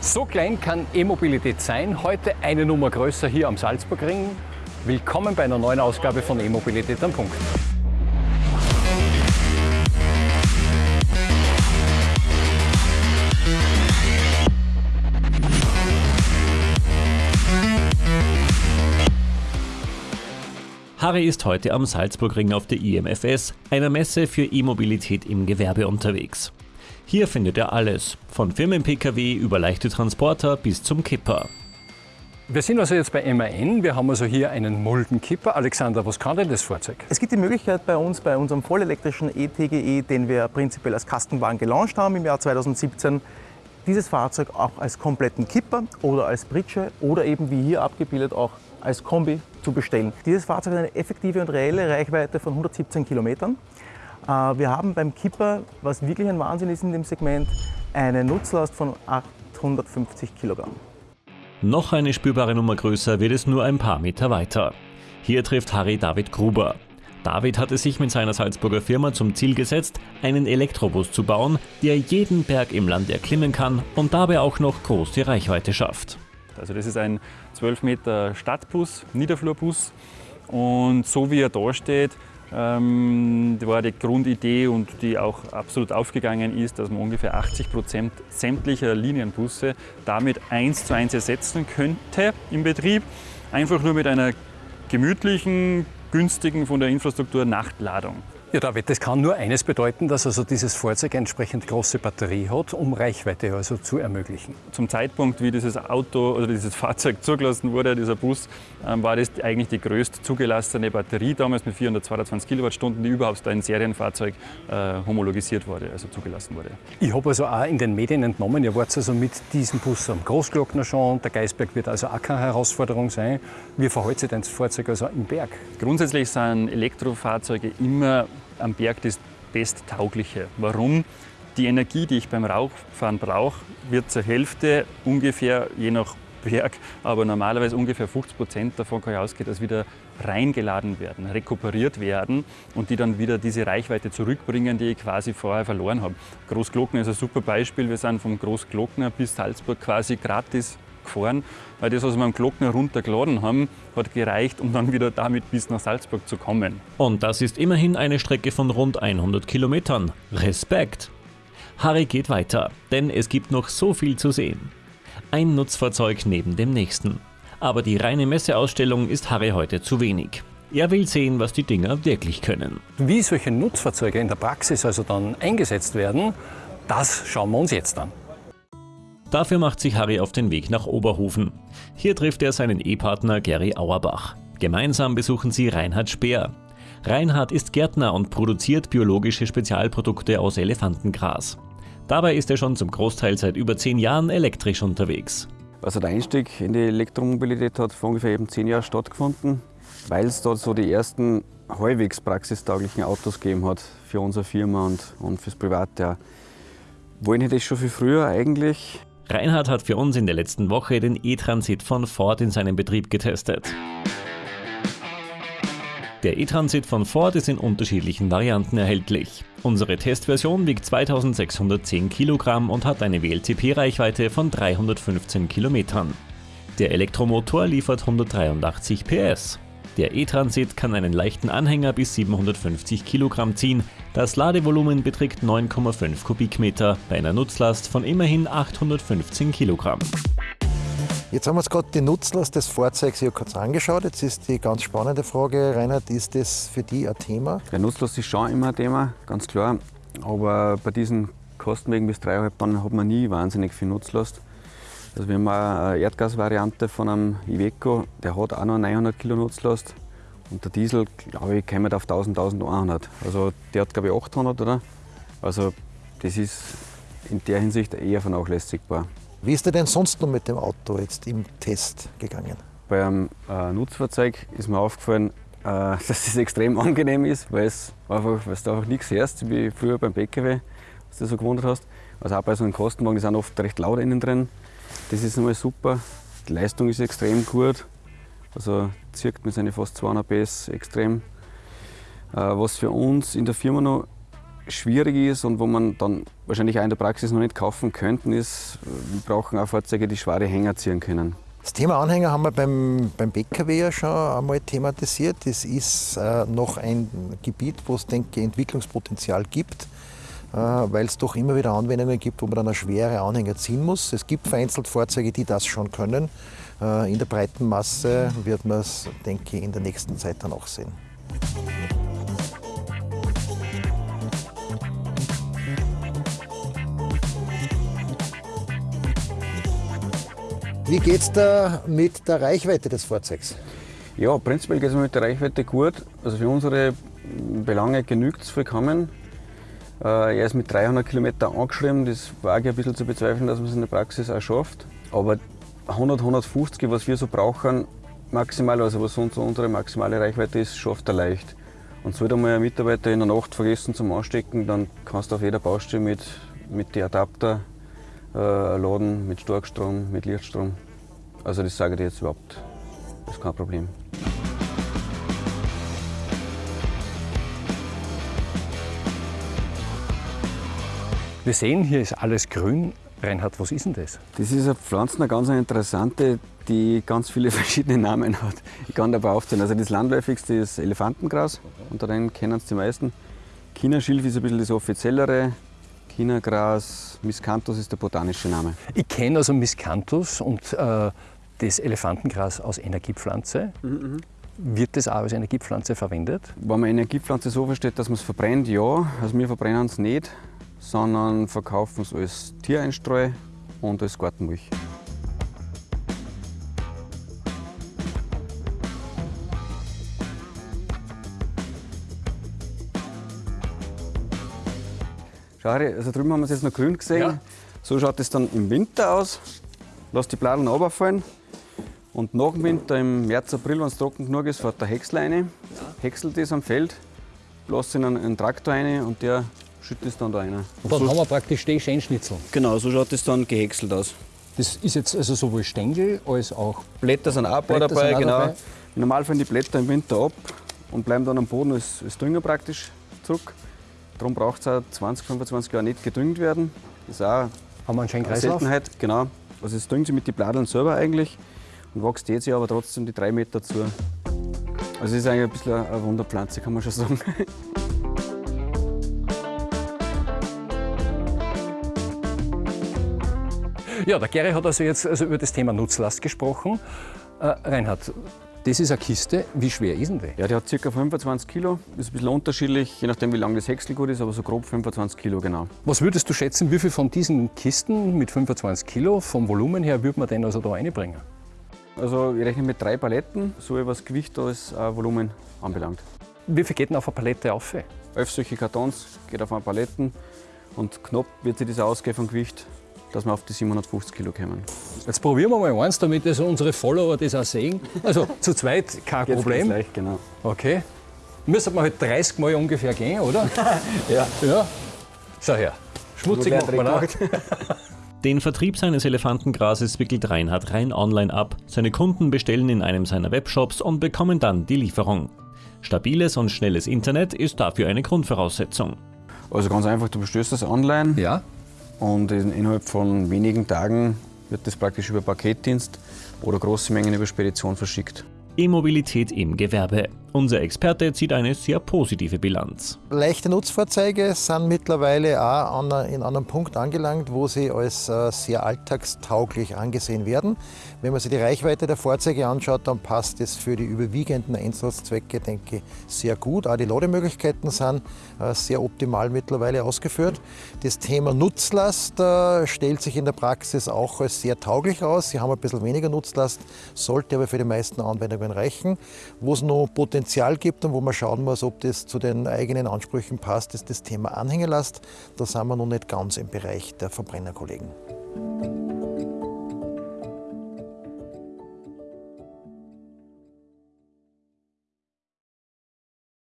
So klein kann E-Mobilität sein. Heute eine Nummer größer hier am Salzburgring. Willkommen bei einer neuen Ausgabe von E-Mobilität am Punkt. Harry ist heute am Salzburgring auf der IMFS, einer Messe für E-Mobilität im Gewerbe unterwegs. Hier findet er alles, von Firmen-Pkw über leichte Transporter bis zum Kipper. Wir sind also jetzt bei MAN. Wir haben also hier einen Muldenkipper. Alexander, was kann denn das Fahrzeug? Es gibt die Möglichkeit bei uns, bei unserem vollelektrischen ETGE, den wir prinzipiell als Kastenwagen gelauncht haben im Jahr 2017, dieses Fahrzeug auch als kompletten Kipper oder als Pritsche oder eben wie hier abgebildet auch als Kombi zu bestellen. Dieses Fahrzeug hat eine effektive und reelle Reichweite von 117 Kilometern. Äh, wir haben beim Kipper, was wirklich ein Wahnsinn ist in dem Segment, eine Nutzlast von 850 Kilogramm. Noch eine spürbare Nummer größer wird es nur ein paar Meter weiter. Hier trifft Harry David Gruber. David hatte sich mit seiner Salzburger Firma zum Ziel gesetzt, einen Elektrobus zu bauen, der jeden Berg im Land erklimmen kann und dabei auch noch große Reichweite schafft. Also das ist ein 12 Meter Stadtbus, Niederflurbus. Und so wie er da steht, ähm, war die Grundidee und die auch absolut aufgegangen ist, dass man ungefähr 80 Prozent sämtlicher Linienbusse damit eins zu eins ersetzen könnte im Betrieb. Einfach nur mit einer gemütlichen, günstigen von der Infrastruktur Nachtladung. Ja, David, das kann nur eines bedeuten, dass also dieses Fahrzeug entsprechend große Batterie hat, um Reichweite also zu ermöglichen. Zum Zeitpunkt, wie dieses Auto oder dieses Fahrzeug zugelassen wurde, dieser Bus, ähm, war das eigentlich die größte zugelassene Batterie damals mit 422 Kilowattstunden, die überhaupt ein Serienfahrzeug äh, homologisiert wurde, also zugelassen wurde. Ich habe also auch in den Medien entnommen, ihr wart also mit diesem Bus am Großglockner schon, der Geisberg wird also auch keine Herausforderung sein. Wie verhält sich denn das Fahrzeug also im Berg? Grundsätzlich sind Elektrofahrzeuge immer am Berg das Besttaugliche. Warum? Die Energie, die ich beim Rauchfahren brauche, wird zur Hälfte ungefähr, je nach Berg, aber normalerweise ungefähr 50 Prozent davon kann ich ausgehen, dass wieder reingeladen werden, rekuperiert werden und die dann wieder diese Reichweite zurückbringen, die ich quasi vorher verloren habe. Großglockner ist ein super Beispiel. Wir sind vom Großglockner bis Salzburg quasi gratis gefahren, weil das, was wir am Glockner runtergeladen haben, hat gereicht, um dann wieder damit bis nach Salzburg zu kommen. Und das ist immerhin eine Strecke von rund 100 Kilometern. Respekt! Harry geht weiter, denn es gibt noch so viel zu sehen. Ein Nutzfahrzeug neben dem nächsten. Aber die reine Messeausstellung ist Harry heute zu wenig. Er will sehen, was die Dinger wirklich können. Wie solche Nutzfahrzeuge in der Praxis also dann eingesetzt werden, das schauen wir uns jetzt an. Dafür macht sich Harry auf den Weg nach Oberhofen. Hier trifft er seinen Ehepartner Gary Auerbach. Gemeinsam besuchen sie Reinhard Speer. Reinhard ist Gärtner und produziert biologische Spezialprodukte aus Elefantengras. Dabei ist er schon zum Großteil seit über zehn Jahren elektrisch unterwegs. Also der Einstieg in die Elektromobilität hat vor ungefähr eben zehn Jahren stattgefunden, weil es dort so die ersten halbwegs praxistauglichen Autos gegeben hat für unsere Firma und, und fürs Private. Wollen hätte ich schon viel früher eigentlich, Reinhard hat für uns in der letzten Woche den E-Transit von Ford in seinem Betrieb getestet. Der E-Transit von Ford ist in unterschiedlichen Varianten erhältlich. Unsere Testversion wiegt 2610 Kilogramm und hat eine WLTP-Reichweite von 315 Kilometern. Der Elektromotor liefert 183 PS. Der E-Transit kann einen leichten Anhänger bis 750 Kilogramm ziehen. Das Ladevolumen beträgt 9,5 Kubikmeter bei einer Nutzlast von immerhin 815 Kilogramm. Jetzt haben wir uns gerade die Nutzlast des Fahrzeugs hier kurz angeschaut. Jetzt ist die ganz spannende Frage, Reinhard, ist das für dich ein Thema? Der Nutzlast ist schon immer ein Thema, ganz klar. Aber bei diesen Kostenwegen bis 3,5 Tonnen hat man nie wahnsinnig viel Nutzlast. Also wir haben eine Erdgasvariante von einem Iveco, der hat auch noch 900 Kilo Nutzlast. Und der Diesel, glaube ich, kommt auf 1000, 1100. Also der hat, glaube ich, 800, oder? Also das ist in der Hinsicht eher vernachlässigbar. Wie ist dir denn sonst noch mit dem Auto jetzt im Test gegangen? Bei einem äh, Nutzfahrzeug ist mir aufgefallen, äh, dass es extrem angenehm ist, weil, es einfach, weil du einfach nichts hörst, wie früher beim PKW, was du so gewundert hast. Also auch bei so einem Kostenwagen, die sind oft recht laut innen drin. Das ist einmal super. Die Leistung ist extrem gut. Also zirkt mit seinen fast 200 PS extrem. Äh, was für uns in der Firma noch schwierig ist und wo man dann wahrscheinlich auch in der Praxis noch nicht kaufen könnten, ist, wir brauchen auch Fahrzeuge, die schwere Hänger ziehen können. Das Thema Anhänger haben wir beim, beim BKW ja schon einmal thematisiert. Das ist äh, noch ein Gebiet, wo es, denke ich, Entwicklungspotenzial gibt, äh, weil es doch immer wieder Anwendungen gibt, wo man dann eine schwere Anhänger ziehen muss. Es gibt vereinzelt Fahrzeuge, die das schon können. Äh, in der breiten Masse wird man es, denke ich, in der nächsten Zeit dann auch sehen. Wie geht es da mit der Reichweite des Fahrzeugs? Ja, prinzipiell geht es mit der Reichweite gut. Also für unsere Belange genügt es vollkommen. Äh, er ist mit 300 Kilometern angeschrieben. Das wage ich ein bisschen zu bezweifeln, dass man es in der Praxis auch schafft. Aber 100, 150, was wir so brauchen, maximal, also was so unsere maximale Reichweite ist, schafft er leicht. Und sollte mal ein Mitarbeiter in der Nacht vergessen zum Anstecken, dann kannst du auf jeder Baustelle mit, mit den Adapter äh, laden mit Starkstrom, mit Lichtstrom. Also das sage ich jetzt überhaupt, das ist kein Problem. Wir sehen, hier ist alles grün. Reinhard, was ist denn das? Das ist eine Pflanze, eine ganz interessante, die ganz viele verschiedene Namen hat. Ich kann dabei aufzählen. Also das landläufigste ist Elefantengras, unter denen kennen es die meisten. Chinaschilf ist ein bisschen das offiziellere. Chinagras, Miscanthus ist der botanische Name. Ich kenne also Miscanthus und äh, das Elefantengras als Energiepflanze. Mhm, Wird das auch als Energiepflanze verwendet? Wenn man Energiepflanze so versteht, dass man es verbrennt, ja. Also wir verbrennen es nicht, sondern verkaufen es als Tiereinstreu und als Gartenmilch. Schau, also drüben haben wir es jetzt noch grün gesehen. Ja. So schaut es dann im Winter aus. Lass die Bladeln runterfallen. Und nach dem Winter, im März, April, wenn es trocken genug ist, fährt der Häcksler rein, häckselt das am Feld, lässt in einen, einen Traktor rein und der schüttet es dann da rein. Und dann haben wir praktisch die Scheinschnitzel. Genau, so schaut es dann gehäckselt aus. Das ist jetzt also sowohl Stängel als auch. Blätter sind auch Blätter dabei, sind auch genau. dabei. Normal fallen die Blätter im Winter ab und bleiben dann am Boden als, als Dünger praktisch zurück. Darum braucht es auch 20, 25 Jahre nicht gedüngt werden. Das ist auch Haben wir einen schönen eine Kreislauf? Seltenheit. Genau. Also es düngt sich mit den Bladeln selber eigentlich und wächst jetzt aber trotzdem die drei Meter zu. Also es ist eigentlich ein bisschen eine Wunderpflanze, kann man schon sagen. Ja, der Gary hat also jetzt also über das Thema Nutzlast gesprochen. Äh, Reinhard, das ist eine Kiste. Wie schwer ist denn die? Ja, die hat ca. 25 Kilo. Ist ein bisschen unterschiedlich, je nachdem wie lang das Häckselgut ist, aber so grob 25 Kilo genau. Was würdest du schätzen, wie viel von diesen Kisten mit 25 Kilo vom Volumen her würde man denn also da reinbringen? Also ich rechne mit drei Paletten, so was Gewicht als äh, Volumen anbelangt. Wie viel geht denn auf eine Palette auf? Elf solche Kartons geht auf eine Paletten und knapp wird sich das ausgehen vom Gewicht, dass wir auf die 750 Kilo kommen. Jetzt probieren wir mal eins, damit also unsere Follower das auch sehen. Also zu zweit kein Jetzt Problem. geht's leicht, genau. Okay. Müsste man halt 30 Mal ungefähr gehen, oder? Ja. Ja. Schau her. Schmutzig macht man auch. Den Vertrieb seines Elefantengrases wickelt Reinhard rein online ab. Seine Kunden bestellen in einem seiner Webshops und bekommen dann die Lieferung. Stabiles und schnelles Internet ist dafür eine Grundvoraussetzung. Also ganz einfach, du bestellst das online Ja. Und in, innerhalb von wenigen Tagen wird das praktisch über Paketdienst oder große Mengen über Spedition verschickt. E-Mobilität im Gewerbe. Unser Experte zieht eine sehr positive Bilanz. Leichte Nutzfahrzeuge sind mittlerweile auch an, in einem Punkt angelangt, wo sie als äh, sehr alltagstauglich angesehen werden. Wenn man sich die Reichweite der Fahrzeuge anschaut, dann passt es für die überwiegenden Einsatzzwecke, denke ich, sehr gut. Auch die Lademöglichkeiten sind äh, sehr optimal mittlerweile ausgeführt. Das Thema Nutzlast äh, stellt sich in der Praxis auch als sehr tauglich aus. Sie haben ein bisschen weniger Nutzlast, sollte aber für die meisten Anwendungen reichen. Wo es noch gibt und wo man schauen muss, ob das zu den eigenen Ansprüchen passt, ist das Thema Anhängelast. Da sind wir noch nicht ganz im Bereich der Verbrennerkollegen.